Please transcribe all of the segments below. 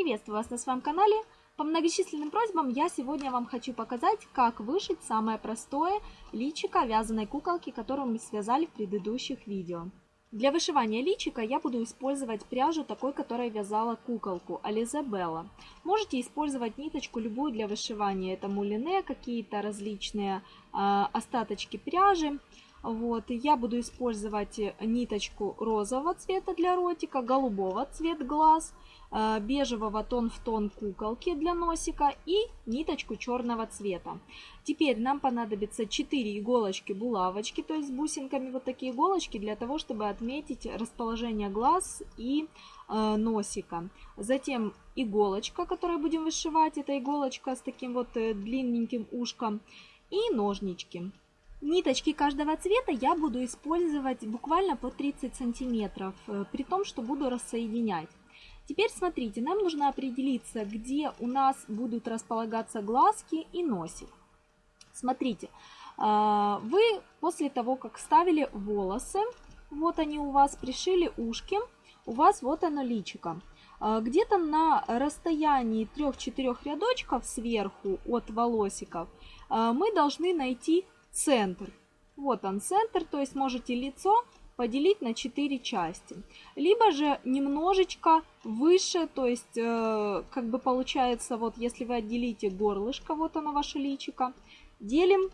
Приветствую вас на своем канале. По многочисленным просьбам я сегодня вам хочу показать, как вышить самое простое личико вязаной куколки, которую мы связали в предыдущих видео. Для вышивания личика я буду использовать пряжу такой, которая вязала куколку, Ализе Белла. Можете использовать ниточку любую для вышивания. Это мулине, какие-то различные э, остаточки пряжи. Вот, я буду использовать ниточку розового цвета для ротика, голубого цвет глаз, э, бежевого тон в тон куколки для носика и ниточку черного цвета. Теперь нам понадобится 4 иголочки булавочки, то есть с бусинками вот такие иголочки для того, чтобы отметить расположение глаз и э, носика. Затем иголочка, которую будем вышивать, это иголочка с таким вот э, длинненьким ушком и ножнички. Ниточки каждого цвета я буду использовать буквально по 30 сантиметров, э, при том, что буду рассоединять. Теперь смотрите, нам нужно определиться, где у нас будут располагаться глазки и носик. Смотрите, а, вы после того, как ставили волосы, вот они у вас, пришили ушки, у вас вот оно личико. А, где-то на расстоянии 3-4 рядочков сверху от волосиков мы должны найти центр. Вот он центр, то есть можете лицо поделить на 4 части. Либо же немножечко выше, то есть э, как бы получается, вот если вы отделите горлышко, вот оно ваше личико, делим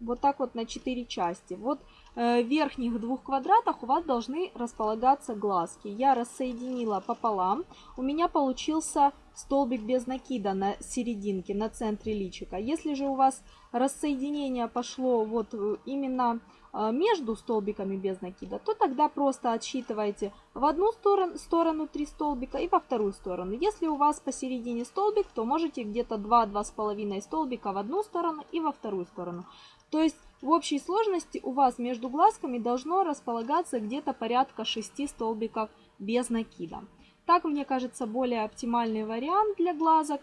вот так вот на 4 части. Вот э, в верхних двух квадратах у вас должны располагаться глазки. Я рассоединила пополам. У меня получился столбик без накида на серединке, на центре личика. Если же у вас рассоединение пошло вот э, именно э, между столбиками без накида, то тогда просто отсчитывайте в одну сторону, сторону 3 столбика и во вторую сторону. Если у вас посередине столбик, то можете где-то 2-2,5 столбика в одну сторону и во вторую сторону. То есть в общей сложности у вас между глазками должно располагаться где-то порядка 6 столбиков без накида. Так, мне кажется, более оптимальный вариант для глазок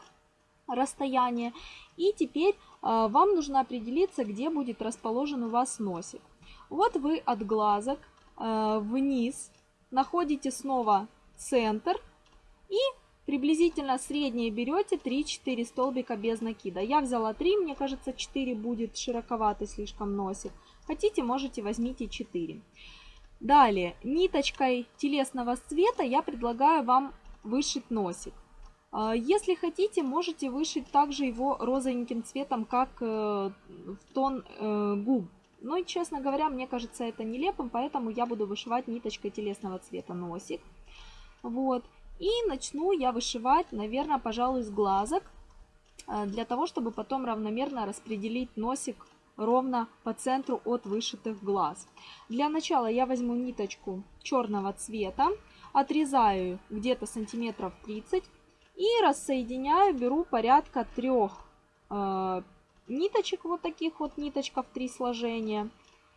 расстояние. И теперь э, вам нужно определиться, где будет расположен у вас носик. Вот вы от глазок э, вниз находите снова центр и приблизительно среднее берете 3-4 столбика без накида. Я взяла 3, мне кажется 4 будет широковатый слишком носик. Хотите, можете возьмите 4. Далее, ниточкой телесного цвета я предлагаю вам вышить носик. А, если хотите, можете вышить также его розовеньким цветом, как э, в тон э, губ. Но, ну честно говоря, мне кажется это нелепым, поэтому я буду вышивать ниточкой телесного цвета носик. Вот. И начну я вышивать, наверное, пожалуй, с глазок, э, для того, чтобы потом равномерно распределить носик ровно по центру от вышитых глаз. Для начала я возьму ниточку черного цвета, отрезаю где-то сантиметров 30 и рассоединяю, беру порядка трех э, ниточек, вот таких вот ниточков, три сложения.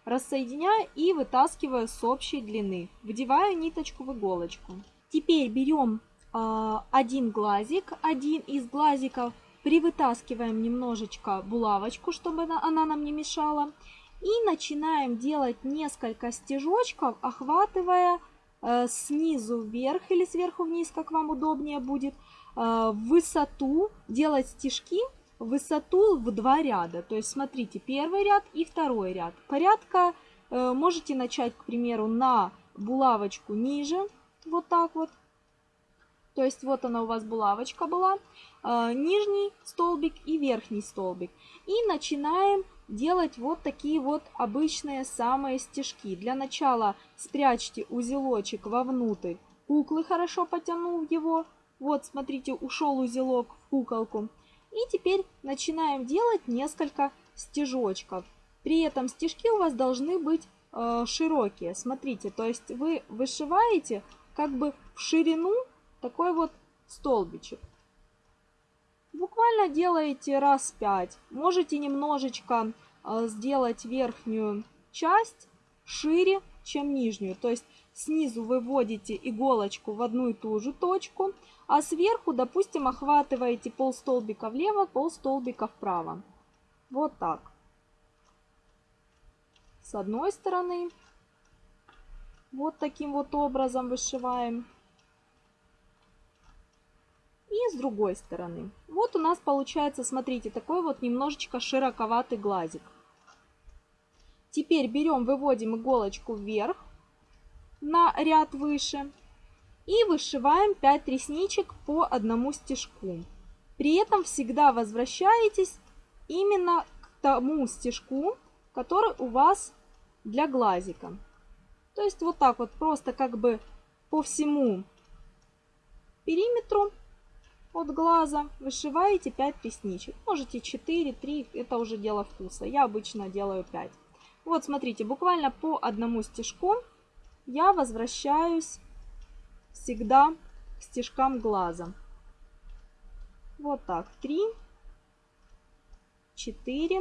Рассоединяю и вытаскиваю с общей длины. Вдеваю ниточку в иголочку. Теперь берем э, один глазик, один из глазиков Привытаскиваем немножечко булавочку, чтобы она, нам не мешала. И начинаем делать несколько стежочков, охватывая э, снизу вверх или сверху вниз, как вам удобнее будет, э, высоту, делать стежки высоту в два ряда. То есть смотрите, первый ряд и второй ряд. Порядка э, можете начать, к примеру, на булавочку ниже, вот так вот, то есть вот она у вас булавочка была, нижний столбик и верхний столбик. И начинаем делать вот такие вот обычные самые стежки. Для начала спрячьте узелочек вовнутрь куклы, хорошо потянув его. Вот, смотрите, ушел узелок в куколку. И теперь начинаем делать несколько стежочков. При этом стежки у вас должны быть э, широкие. Смотрите, то есть вы вышиваете как бы в ширину такой вот столбичек. Буквально делаете раз 5. Можете немножечко э, сделать верхнюю часть шире, чем нижнюю. То есть снизу вы вводите иголочку в одну и ту же точку, а сверху, допустим, охватываете пол столбика влево, пол столбика вправо. Вот так. С одной стороны. Вот таким вот образом вышиваем. И с другой стороны. Вот у нас получается, смотрите, такой вот немножечко широковатый глазик. Теперь берем, выводим иголочку вверх на ряд выше и вышиваем 5 ресничек по одному стежку. При этом всегда возвращаетесь именно к тому стежку, который у вас для глазика. То есть вот так вот просто как бы по всему периметру от глаза вышиваете 5 ресничек. Можете 4, 3, это уже дело вкуса. Я обычно делаю 5. Вот смотрите, буквально по одному стежку я возвращаюсь всегда к стежкам глаза. Вот так. 3, 4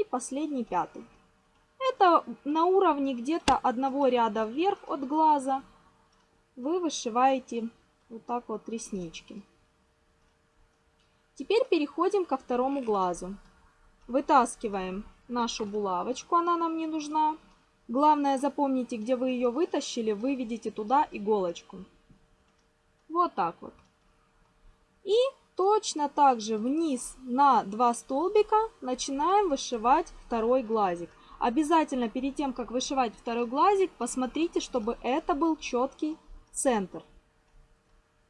и последний пятый. Это на уровне где-то одного ряда вверх от глаза вы вышиваете вот так вот реснички. Теперь переходим ко второму глазу. Вытаскиваем нашу булавочку, она нам не нужна. Главное запомните, где вы ее вытащили, выведите туда иголочку. Вот так вот. И точно так же вниз на два столбика начинаем вышивать второй глазик. Обязательно перед тем, как вышивать второй глазик, посмотрите, чтобы это был четкий центр.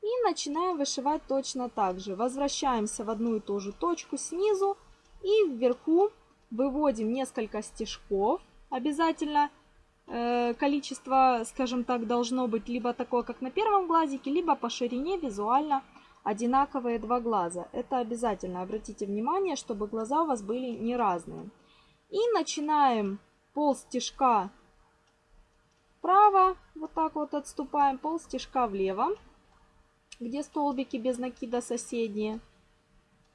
И начинаем вышивать точно так же. Возвращаемся в одну и ту же точку снизу и вверху выводим несколько стежков. Обязательно э, количество, скажем так, должно быть либо такое, как на первом глазике, либо по ширине визуально одинаковые два глаза. Это обязательно обратите внимание, чтобы глаза у вас были не разные. И начинаем пол стежка вправо, вот так вот отступаем, пол стежка влево, где столбики без накида соседние.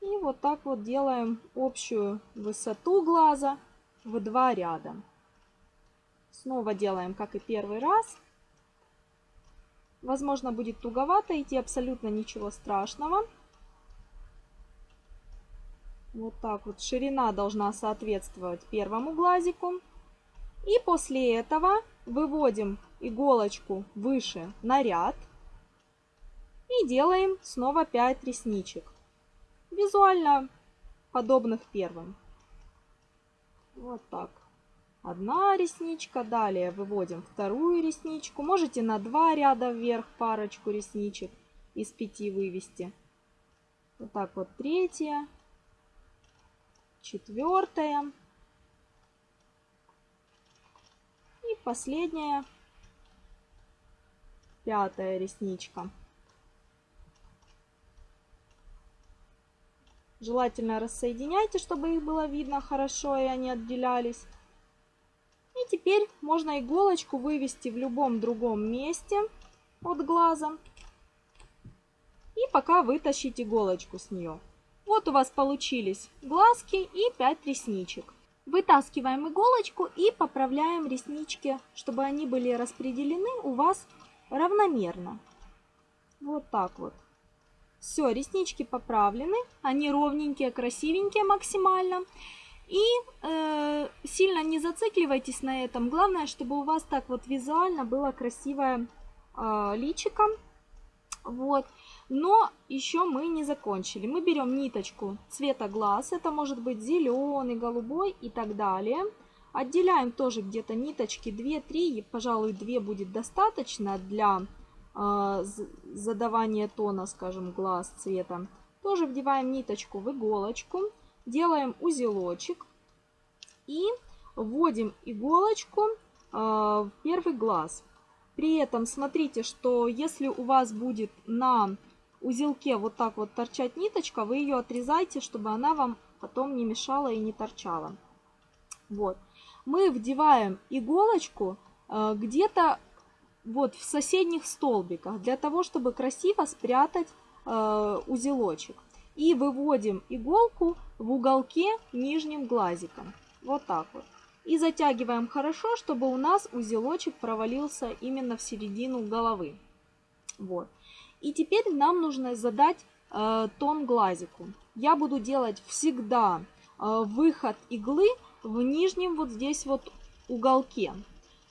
И вот так вот делаем общую высоту глаза в два ряда. Снова делаем, как и первый раз. Возможно, будет туговато идти, абсолютно ничего страшного. Вот так вот. Ширина должна соответствовать первому глазику. И после этого выводим иголочку выше на ряд. И делаем снова 5 ресничек. Визуально подобных первым. Вот так. Одна ресничка, далее выводим вторую ресничку. Можете на два ряда вверх парочку ресничек из пяти вывести. Вот так вот третья, четвертая. И последняя, пятая ресничка. Желательно рассоединяйте, чтобы их было видно хорошо и они отделялись. И теперь можно иголочку вывести в любом другом месте от глаза. И пока вытащить иголочку с нее. Вот у вас получились глазки и 5 ресничек. Вытаскиваем иголочку и поправляем реснички, чтобы они были распределены у вас равномерно. Вот так вот. Все, реснички поправлены, они ровненькие, красивенькие максимально. И э, сильно не зацикливайтесь на этом. Главное, чтобы у вас так вот визуально было красивое э, личико. Вот. Но еще мы не закончили. Мы берем ниточку цвета глаз. Это может быть зеленый, голубой и так далее. Отделяем тоже где-то ниточки 2-3. Пожалуй, 2 будет достаточно для э, задавания тона, скажем, глаз цвета. Тоже вдеваем ниточку в иголочку. Делаем узелочек. И вводим иголочку э, в первый глаз. При этом смотрите, что если у вас будет на узелке вот так вот торчать ниточка, вы ее отрезайте, чтобы она вам потом не мешала и не торчала. Вот. Мы вдеваем иголочку э, где-то вот в соседних столбиках, для того, чтобы красиво спрятать э, узелочек. И выводим иголку в уголке нижним глазиком. Вот так вот. И затягиваем хорошо, чтобы у нас узелочек провалился именно в середину головы. Вот. И теперь нам нужно задать э, тон глазику. Я буду делать всегда э, выход иглы в нижнем вот здесь вот уголке.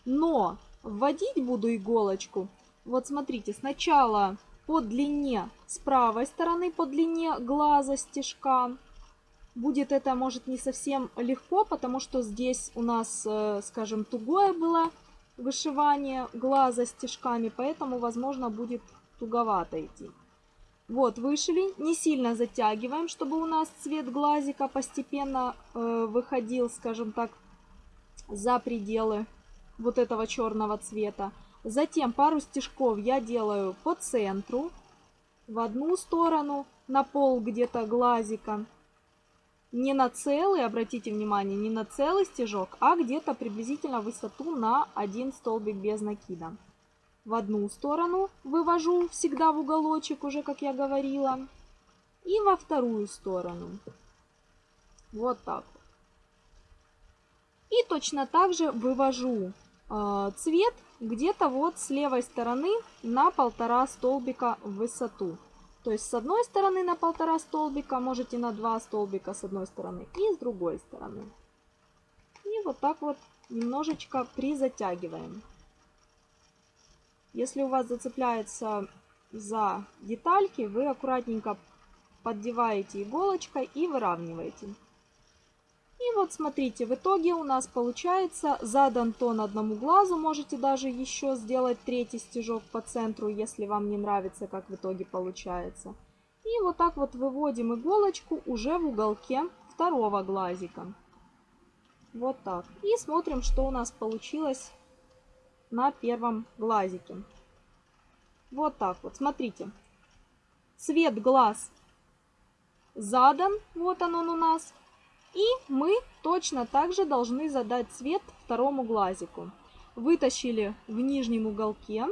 Но вводить буду иголочку Вот смотрите, сначала по длине с правой стороны, по длине глаза стежка. Будет это, может, не совсем легко, потому что здесь у нас, э, скажем, тугое было вышивание глаза стежками, поэтому, возможно, будет туговато идти. Вот, вышили, не сильно затягиваем, чтобы у нас цвет глазика постепенно э, выходил, скажем так, за пределы вот этого черного цвета. Затем пару стежков я делаю по центру, в одну сторону, на пол где-то глазика. Не на целый, обратите внимание, не на целый стежок, а где-то приблизительно высоту на один столбик без накида. В одну сторону вывожу всегда в уголочек, уже как я говорила. И во вторую сторону. Вот так. И точно так же вывожу э, цвет где-то вот с левой стороны на полтора столбика в высоту. То есть с одной стороны на полтора столбика, можете на два столбика с одной стороны и с другой стороны. И вот так вот немножечко призатягиваем. Если у вас зацепляется за детальки, вы аккуратненько поддеваете иголочкой и выравниваете. И вот смотрите, в итоге у нас получается задан тон одному глазу. Можете даже еще сделать третий стежок по центру, если вам не нравится, как в итоге получается. И вот так вот выводим иголочку уже в уголке второго глазика. Вот так. И смотрим, что у нас получилось на первом глазике. Вот так вот, смотрите. Цвет глаз задан, вот он, он у нас. И мы точно так же должны задать цвет второму глазику. Вытащили в нижнем уголке.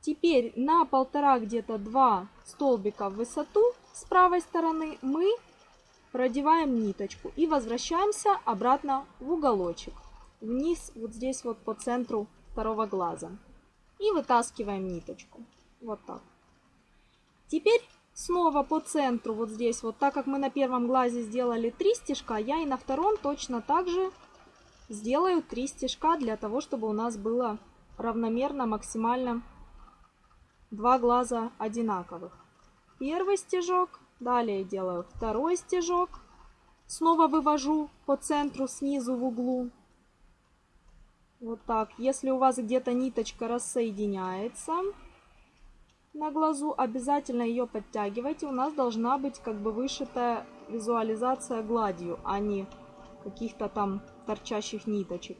Теперь на полтора где-то два столбика в высоту с правой стороны мы продеваем ниточку и возвращаемся обратно в уголочек. Вниз вот здесь вот по центру второго глаза. И вытаскиваем ниточку. Вот так. Теперь Снова по центру, вот здесь, вот так как мы на первом глазе сделали 3 стежка, я и на втором точно так же сделаю 3 стежка для того, чтобы у нас было равномерно, максимально два глаза одинаковых. Первый стежок, далее делаю второй стежок, снова вывожу по центру снизу в углу. Вот так. Если у вас где-то ниточка рассоединяется, на глазу, обязательно ее подтягивайте. У нас должна быть как бы вышитая визуализация гладью, а не каких-то там торчащих ниточек.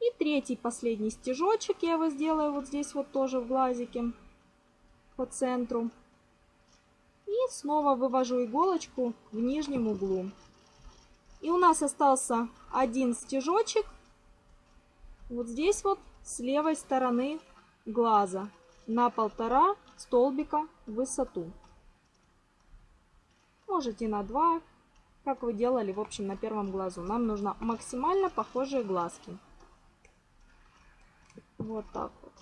И третий, последний стежочек я его сделаю вот здесь вот тоже в глазике по центру. И снова вывожу иголочку в нижнем углу. И у нас остался один стежочек вот здесь вот с левой стороны глаза на полтора столбика в высоту. Можете на два, как вы делали, в общем, на первом глазу. Нам нужно максимально похожие глазки. Вот так вот.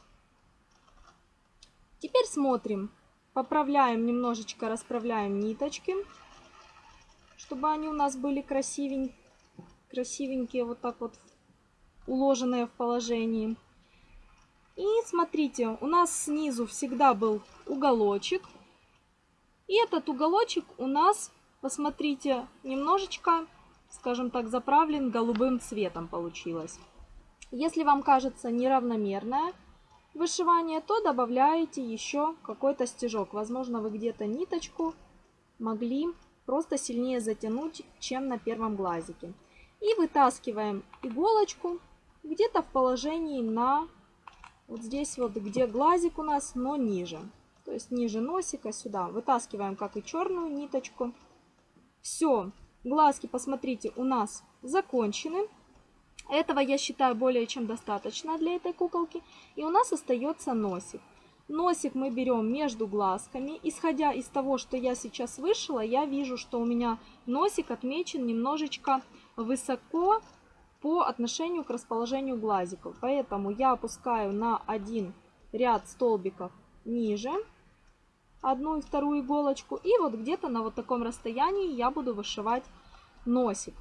Теперь смотрим. Поправляем немножечко, расправляем ниточки, чтобы они у нас были красивенькие, красивенькие вот так вот уложенные в положении. И смотрите, у нас снизу всегда был уголочек. И этот уголочек у нас, посмотрите, немножечко, скажем так, заправлен голубым цветом получилось. Если вам кажется неравномерное вышивание, то добавляете еще какой-то стежок. Возможно, вы где-то ниточку могли просто сильнее затянуть, чем на первом глазике. И вытаскиваем иголочку где-то в положении на вот здесь вот, где глазик у нас, но ниже. То есть ниже носика сюда. Вытаскиваем, как и черную ниточку. Все, глазки, посмотрите, у нас закончены. Этого я считаю более чем достаточно для этой куколки. И у нас остается носик. Носик мы берем между глазками. Исходя из того, что я сейчас вышила, я вижу, что у меня носик отмечен немножечко высоко по отношению к расположению глазиков. Поэтому я опускаю на один ряд столбиков ниже одну и вторую иголочку. И вот где-то на вот таком расстоянии я буду вышивать носик.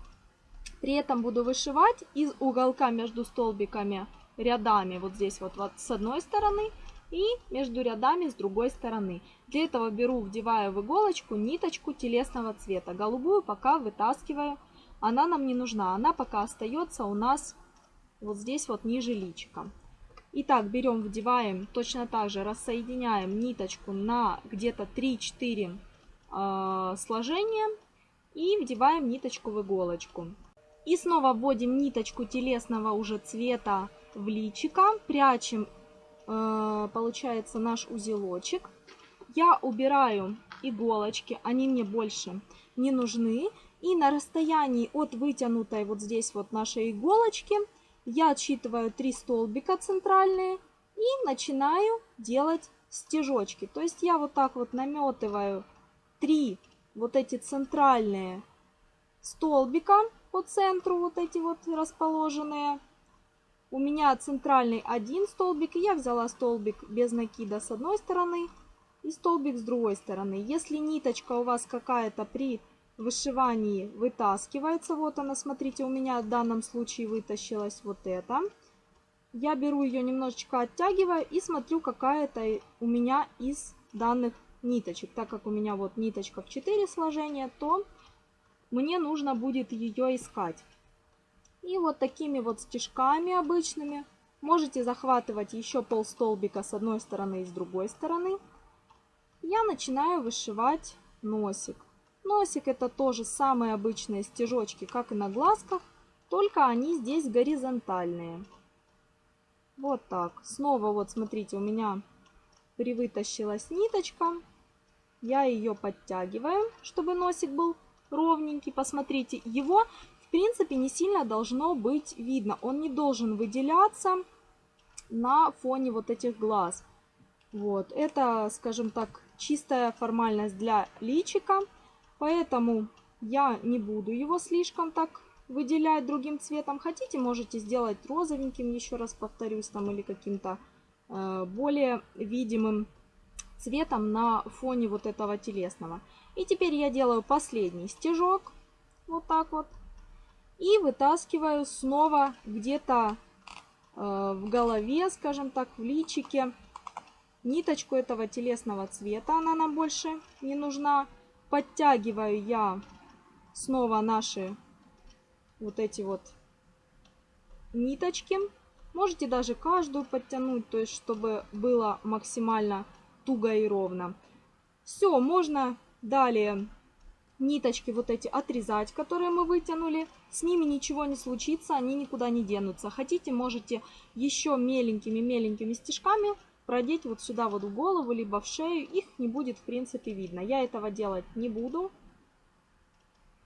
При этом буду вышивать из уголка между столбиками рядами вот здесь вот, вот с одной стороны и между рядами с другой стороны. Для этого беру, вдеваю в иголочку ниточку телесного цвета. Голубую пока вытаскиваю. Она нам не нужна. Она пока остается у нас вот здесь вот ниже личика. Итак, берем, вдеваем, точно так же рассоединяем ниточку на где-то 3-4 э, сложения и вдеваем ниточку в иголочку. И снова вводим ниточку телесного уже цвета в личико, прячем, э, получается, наш узелочек. Я убираю иголочки, они мне больше не нужны. И на расстоянии от вытянутой вот здесь вот нашей иголочки – я отсчитываю 3 столбика центральные и начинаю делать стежочки. То есть я вот так вот наметываю 3 вот эти центральные столбика по центру, вот эти вот расположенные. У меня центральный один столбик, и я взяла столбик без накида с одной стороны и столбик с другой стороны. Если ниточка у вас какая-то при вышивании вытаскивается. Вот она, смотрите, у меня в данном случае вытащилась вот эта. Я беру ее немножечко оттягиваю и смотрю, какая это у меня из данных ниточек. Так как у меня вот ниточка в 4 сложения, то мне нужно будет ее искать. И вот такими вот стежками обычными можете захватывать еще пол столбика с одной стороны и с другой стороны. Я начинаю вышивать носик. Носик это тоже самые обычные стежочки, как и на глазках, только они здесь горизонтальные. Вот так. Снова вот смотрите, у меня привытащилась ниточка. Я ее подтягиваю, чтобы носик был ровненький. Посмотрите, его в принципе не сильно должно быть видно. Он не должен выделяться на фоне вот этих глаз. Вот, это, скажем так, чистая формальность для личика. Поэтому я не буду его слишком так выделять другим цветом. Хотите, можете сделать розовеньким, еще раз повторюсь, там или каким-то э, более видимым цветом на фоне вот этого телесного. И теперь я делаю последний стежок, вот так вот, и вытаскиваю снова где-то э, в голове, скажем так, в личике, ниточку этого телесного цвета, она нам больше не нужна подтягиваю я снова наши вот эти вот ниточки. Можете даже каждую подтянуть, то есть чтобы было максимально туго и ровно. Все, можно далее ниточки вот эти отрезать, которые мы вытянули. С ними ничего не случится, они никуда не денутся. Хотите, можете еще меленькими-меленькими стежками продеть вот сюда вот в голову, либо в шею, их не будет в принципе видно. Я этого делать не буду.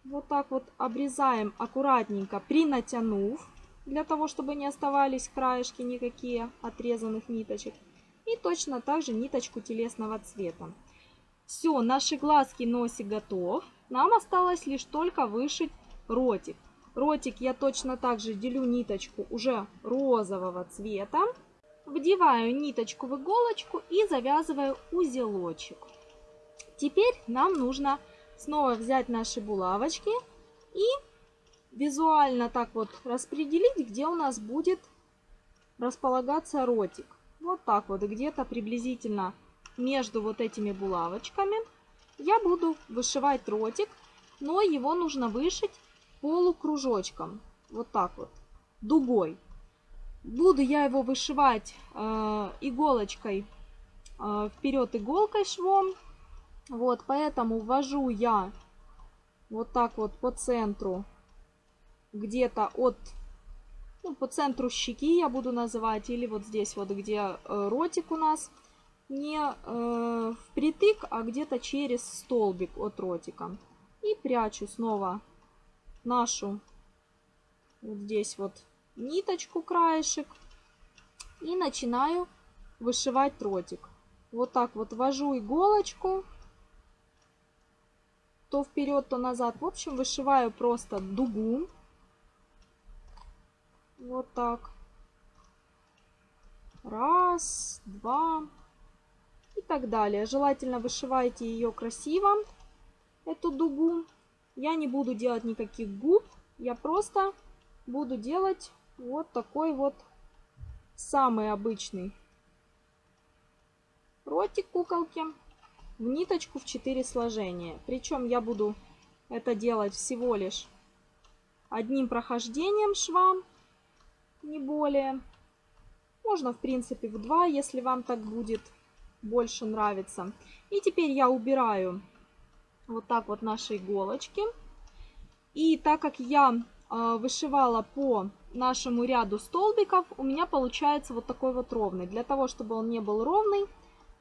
Вот так вот обрезаем аккуратненько, принатянув, для того, чтобы не оставались краешки никакие отрезанных ниточек. И точно так же ниточку телесного цвета. Все, наши глазки, носик готов. Нам осталось лишь только вышить ротик. Ротик я точно так же делю ниточку уже розового цвета. Вдеваю ниточку в иголочку и завязываю узелочек. Теперь нам нужно снова взять наши булавочки и визуально так вот распределить, где у нас будет располагаться ротик. Вот так вот, где-то приблизительно между вот этими булавочками я буду вышивать ротик, но его нужно вышить полукружочком. Вот так вот, дугой. Буду я его вышивать э, иголочкой э, вперед иголкой швом. Вот, поэтому ввожу я вот так вот по центру, где-то от, ну, по центру щеки я буду называть, или вот здесь вот, где э, ротик у нас, не э, впритык, а где-то через столбик от ротика. И прячу снова нашу вот здесь вот ниточку, краешек и начинаю вышивать тротик. Вот так вот ввожу иголочку, то вперед, то назад. В общем, вышиваю просто дугу. Вот так. Раз, два и так далее. Желательно вышивайте ее красиво, эту дугу. Я не буду делать никаких губ, я просто буду делать вот такой вот самый обычный ротик куколки в ниточку в 4 сложения. Причем я буду это делать всего лишь одним прохождением шва, не более. Можно, в принципе, в два, если вам так будет больше нравится. И теперь я убираю вот так вот наши иголочки. И так как я э, вышивала по нашему ряду столбиков, у меня получается вот такой вот ровный. Для того, чтобы он не был ровный,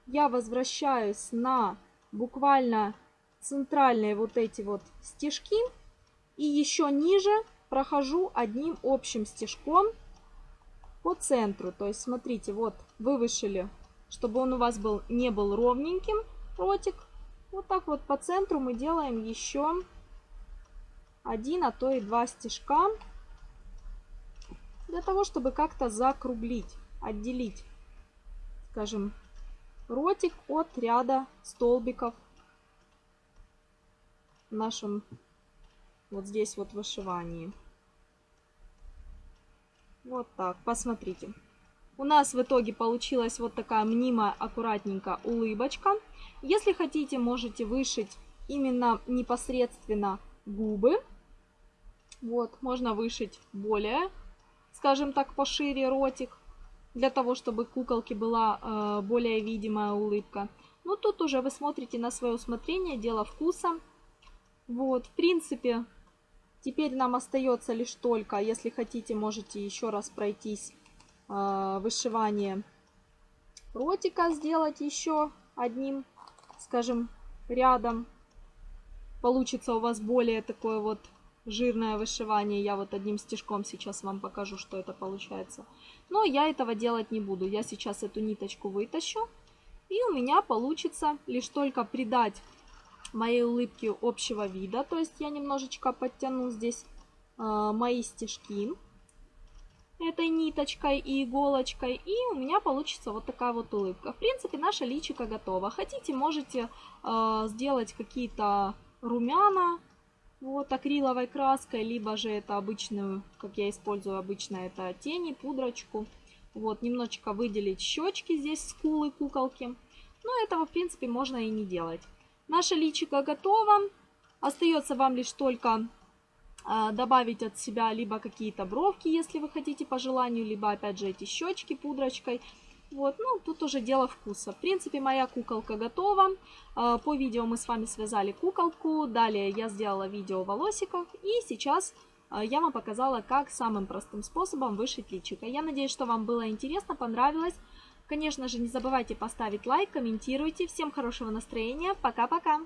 я возвращаюсь на буквально центральные вот эти вот стежки. И еще ниже прохожу одним общим стежком по центру. То есть, смотрите, вот вы вышили, чтобы он у вас был не был ровненьким, ротик. Вот так вот по центру мы делаем еще один, а то и два стежка. Для того, чтобы как-то закруглить, отделить, скажем, ротик от ряда столбиков в нашем вот здесь вот вышивании. Вот так, посмотрите. У нас в итоге получилась вот такая мнимая, аккуратненькая улыбочка. Если хотите, можете вышить именно непосредственно губы. Вот, можно вышить более, скажем так, пошире ротик, для того, чтобы куколке была э, более видимая улыбка. Ну, тут уже вы смотрите на свое усмотрение, дело вкуса. Вот, в принципе, Теперь нам остается лишь только, если хотите, можете еще раз пройтись э, вышивание ротика, сделать еще одним, скажем, рядом. Получится у вас более такое вот жирное вышивание. Я вот одним стежком сейчас вам покажу, что это получается. Но я этого делать не буду. Я сейчас эту ниточку вытащу. И у меня получится лишь только придать моей улыбки общего вида. То есть я немножечко подтяну здесь э, мои стежки этой ниточкой и иголочкой. И у меня получится вот такая вот улыбка. В принципе, наша личика готова. Хотите, можете э, сделать какие-то румяна вот акриловой краской, либо же это обычную, как я использую обычно, это тени, пудрочку. Вот, немножечко выделить щечки здесь, скулы куколки. Но этого, в принципе, можно и не делать. Наше личико готово. Остается вам лишь только а, добавить от себя либо какие-то бровки, если вы хотите по желанию, либо опять же эти щечки пудрочкой. Вот, ну, тут уже дело вкуса. В принципе, моя куколка готова. А, по видео мы с вами связали куколку. Далее я сделала видео волосиков. И сейчас а, я вам показала, как самым простым способом вышить личико. Я надеюсь, что вам было интересно, понравилось. Конечно же, не забывайте поставить лайк, комментируйте. Всем хорошего настроения. Пока-пока!